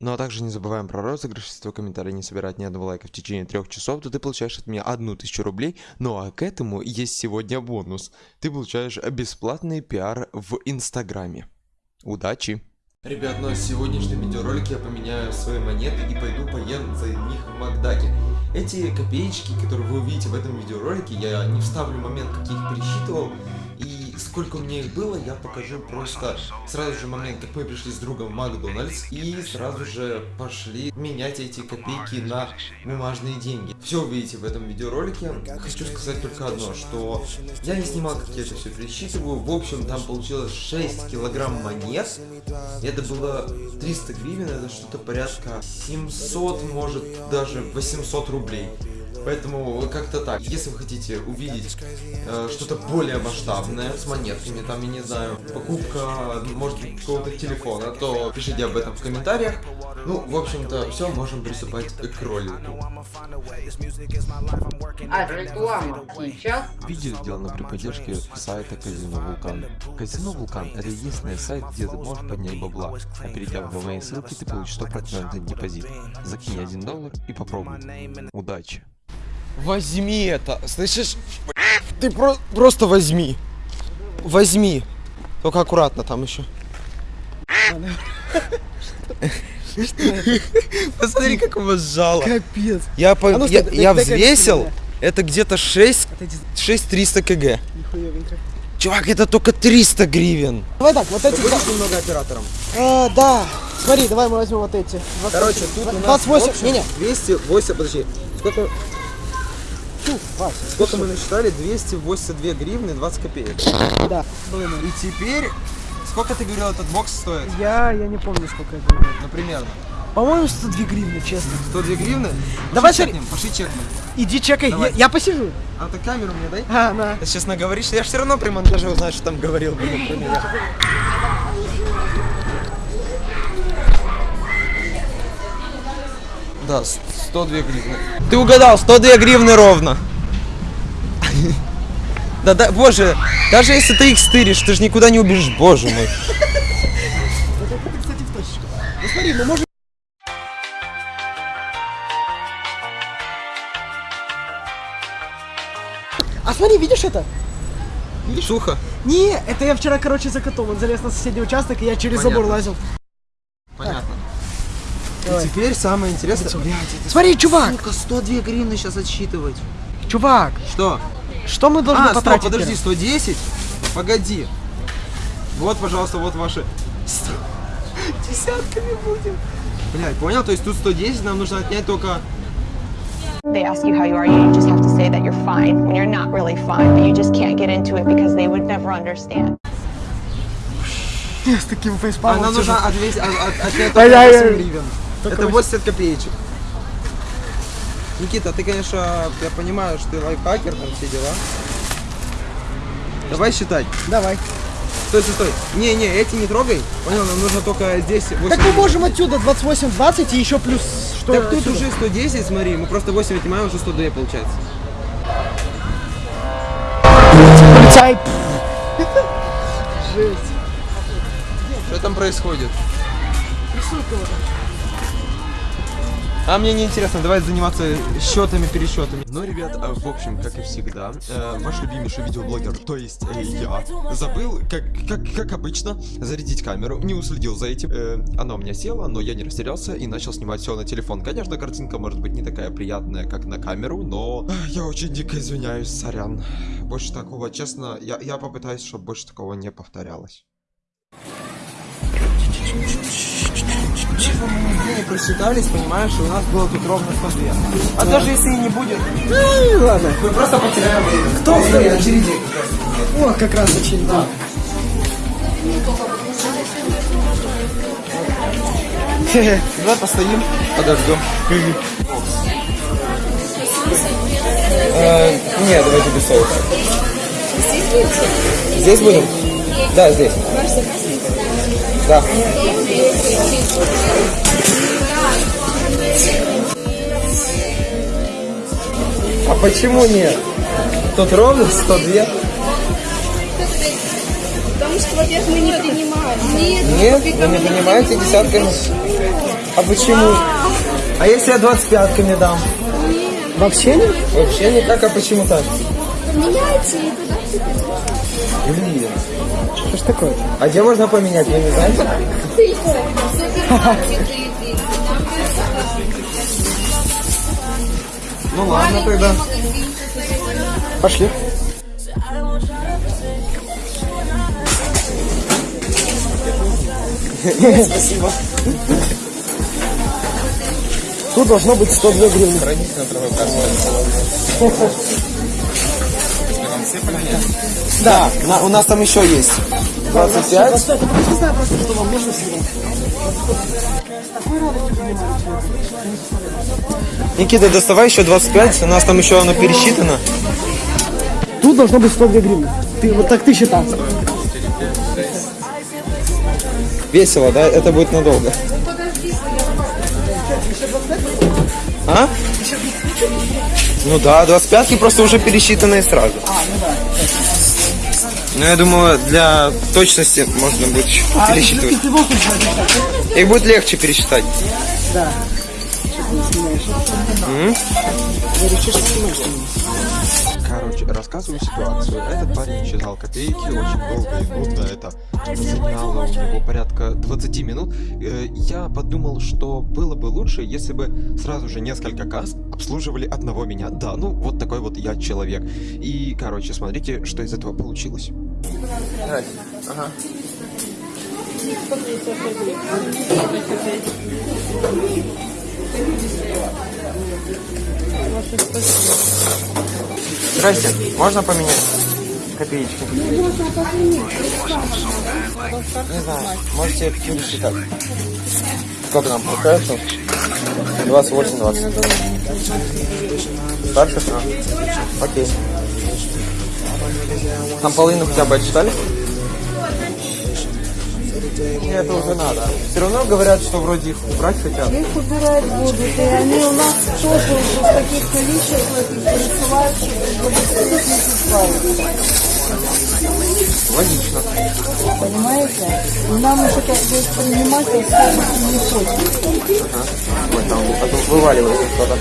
Ну а также не забываем про розыгрыш, если твой комментарий не собирает ни одного лайка в течение трех часов, то ты получаешь от меня одну тысячу рублей. Ну а к этому есть сегодня бонус. Ты получаешь бесплатный пиар в Инстаграме. Удачи! Ребят, ну а в сегодняшнем видеоролике я поменяю свои монеты и пойду поем за них в Макдаке. Эти копеечки, которые вы увидите в этом видеоролике, я не вставлю момент, как я их пересчитывал. И сколько у меня их было, я покажу просто сразу же момент, как мы пришли с другом в Макдональдс. И сразу же пошли менять эти копейки на бумажные деньги. Все увидите в этом видеоролике. Хочу сказать только одно, что я не снимал, как я это все пересчитываю. В общем, там получилось 6 килограмм монет. Это было 300 гривен, это что-то порядка 700, может даже 800 рублей. Поэтому как-то так. Если вы хотите увидеть э, что-то более масштабное с монетками, там, я не знаю, покупка, может быть, какого-то телефона, то пишите об этом в комментариях. Ну, в общем-то, все, можем приступать к ролику. А, реклама сейчас? Видео сделано при поддержке сайта Казино Вулкан. Казино Вулкан это единственный сайт, где ты можешь поднять бабла, а перейдя в мои ссылки ты получишь 100% депозит. Закинь 1 доллар и попробуй. Удачи! Возьми это, слышишь? Ты про просто возьми. Возьми. Только аккуратно там еще. Посмотри, как его сжало. Капец. Я, по, А ну, я, я взвесил, это где-то 6, Это 6300 кг. Чувак, это только 300 гривен. Давай так, вот эти... Будешь немного оператором? А, да. Смотри, давай мы возьмем вот эти. 28. Короче, тут у нас 28. в общем Не-не. 208, подожди. Сколько, Фу, Вась. сколько мы насчитали? 282 гривны 20 копеек. Да. И теперь, сколько ты говорил этот бокс стоит? Я, я не помню, сколько это было. Ну, примерно. По-моему, 102 гривны, честно. 102 гривны? Давай, пошли чекнем, пошли чекнем. Иди чекай, я, я посижу. А ты камеру мне дай. А, на. Ты сейчас наговоришь, я все равно при монтаже узнаю, что там говорил. блин. Да, 102 гривны. Ты угадал, 102 гривны ровно. Да, да, боже, даже если ты их стыришь, ты же никуда не убежишь, боже мой. Это, кстати, в точечку. Ну смотри, мы можем... А смотри, видишь это? Сухо. Не, это я вчера, короче, за котом. Он залез на соседний участок, и я через забор Понятно. лазил. И теперь самое интересное. Смотри, чувак, Сука, 102 гривны сейчас отсчитывать. чувак, Что? что мы должны А, стоп, потратить? подожди, первым? 110? Погоди. Вот, пожалуйста, вот ваши... Десятками будем. Блядь, понял? То есть тут 110, нам нужно отнять только... They ask you how you are, you just have to say that you're fine when you're not really fine, but you just can't get into it because they would never understand. С таким А фейспалмом нам сижу. нужно отвесь- от- от- отнять Да только я- 8 я- гривен. Только Это 8. 80 копеечек. Никита, ты, конечно, я понимаю, что ты лайфхакер, там все дела. Давай считать. Давай. Стой, стой, стой. Не-не, эти не трогай. Понял, нам нужно только здесь 8 Так мы можем отсюда 28, 20 и еще плюс что Так тут отсюда? уже 110, смотри, мы просто 8 отнимаем, уже 102 получается. Полицай. Жесть. Что там происходит? А мне не интересно, давай заниматься счетами, пересчетами. Ну, ребят, э, в общем, как и всегда, э, ваш любимейший видеоблогер, то есть э, я, забыл, как, как, как обычно, зарядить камеру, не уследил за этим. Э, она у меня села, но я не растерялся и начал снимать все на телефон. Конечно, картинка может быть не такая приятная, как на камеру, но я очень дико извиняюсь, сорян. Больше такого, честно, я, я попытаюсь, чтобы больше такого не повторялось. Просчитались, понимаешь, и у нас было тут ровно 102. А даже если и не будет, ладно. мы просто потеряем время. Кто Смотри, второй? очереди. О, как раз очень, да. Давай постоим, подождем. Э, Нет, давайте без соуса. Здесь будем? Да, здесь. Да. А почему нет? Тут ровно 102. Потому что, во-первых, мы не принимаем. Нет, Нет, вы не понимаете десятками. А почему? А если я 25-ками дам? Вообще нет? Вообще никак, а почему так? Меняйте и туда Блин. Что ж такое? А где можно поменять, вы не знаете? Ну ладно тогда. Пошли. Спасибо. Тут должно быть 102 гривны. Да, на- у нас там еще есть. 25. Кстати, просто знаю просто, что вам нужно всегда. Никита, доставай еще 25, у нас там еще оно пересчитано. Тут должно быть 102 гривны. Ты, вот так ты считал. Весело, да? Это будет надолго. А? Ну да, 25 просто уже пересчитанные сразу. Ну я думаю, для точности можно будет А, пересчитывать. Их будет легче пересчитать. Да. Я решил, что снимаешь рассказываю ситуацию. Этот парень считал копейки очень долго и нудно. Это заняло у него порядка 20 минут. Э, Я подумал, что было бы лучше, если бы сразу же несколько касс обслуживали одного меня. Да, ну вот такой вот я человек. И, короче, смотрите, что из этого получилось. Ага. Здрасте, можно поменять копеечки? Не знаю, можете пересчитать. Сколько нам получается? 28, 20. Старше? Окей. Там половину хотя бы отчитали? Мне это уже надо. Все равно говорят, что вроде их убрать хотят. Их убирать будут, и они у нас тоже уже в таких количествах их пересылают. Логично. Понимаете? Нам уже как бы принимать особо не хочется. Вот там а то вываливается что-то.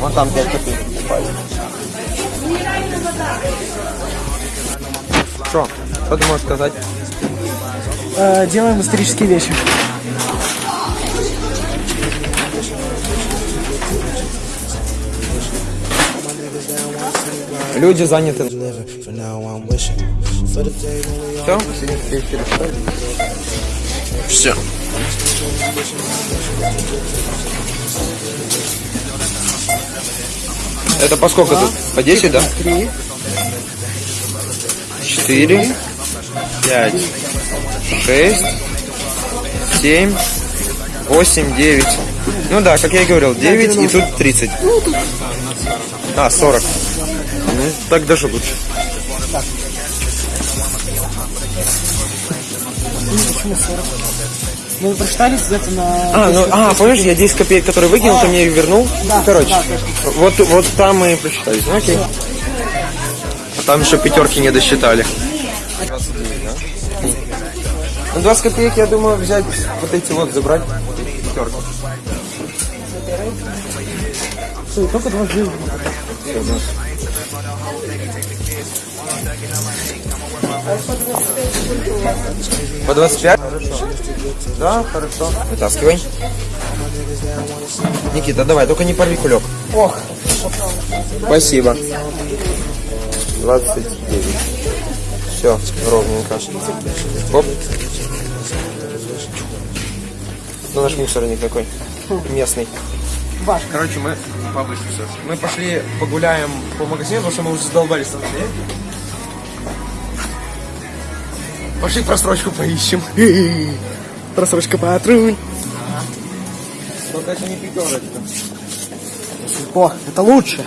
Вон там 5 копеек упали. Что? Что ты можешь сказать? Э, делаем исторические вещи. Люди заняты. Что? Все. Это по сколько тут? По 10, да? 3, четыре, пять, шесть, семь, восемь, девять. Ну да, как я и говорил, 9 и тут 30. А, 40. Ну, так даже лучше. Мы прочитали это на... А, ну, а, помнишь, я 10 копеек, который выкинул, а, ты мне их вернул? Да, Короче, да, вот, вот там мы и прочитали. Ну, окей. Все там еще пятерки не досчитали. Ну, 20 копеек, я думаю, взять вот эти вот, забрать пятерки. Стой, только два гривны. По 25? Хорошо. Да, хорошо. Вытаскивай. Никита, давай, только не порви кулек. Ох, Спасибо. 29. Все, ровненько. Оп. Ну, наш мусорник такой. Местный. ваш. Короче, мы повыше сейчас. Мы пошли погуляем по магазину, потому что мы уже задолбались там. Пошли просрочку поищем. Просрочка патруль. Только это не пятерочка. О, это лучше.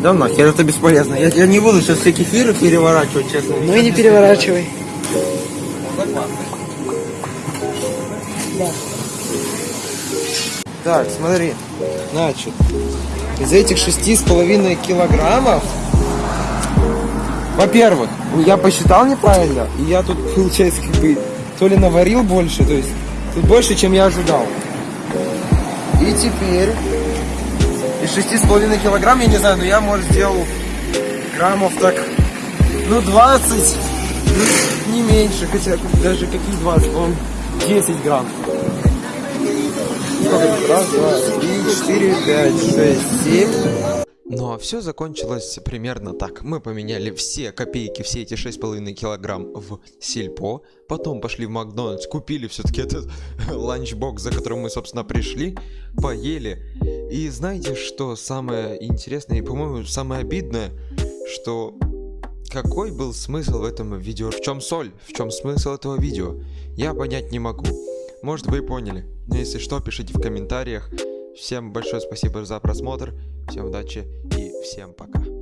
Да нахер, это бесполезно. Я, я не буду сейчас все кефиры переворачивать, честно. Ну и не переворачивай. Так, смотри. Значит, из этих шести с половиной килограммов Во-первых, я посчитал неправильно, и я тут, получается, как бы, то ли наварил больше, то есть, тут больше, чем я ожидал. И теперь, шести с половиной килограмм, я не знаю, но я, может, сделал граммов так, ну, 20, ну, не меньше, хотя даже какие 20, по 10 грамм. Сколько? Раз, два, три, четыре, пять, шесть, семь. А все закончилось примерно так. Мы поменяли все копейки, все эти 6,5 килограмм в сельпо. Потом пошли в Макдональдс, купили все-таки этот ланчбокс, за которым мы, собственно, пришли. Поели. И знаете, что самое интересное и, по-моему, самое обидное, что какой был смысл в этом видео? В чем соль? В чем смысл этого видео? Я понять не могу. Может вы поняли. Но если что, пишите в комментариях. Всем большое спасибо за просмотр. Всем удачи и всем пока.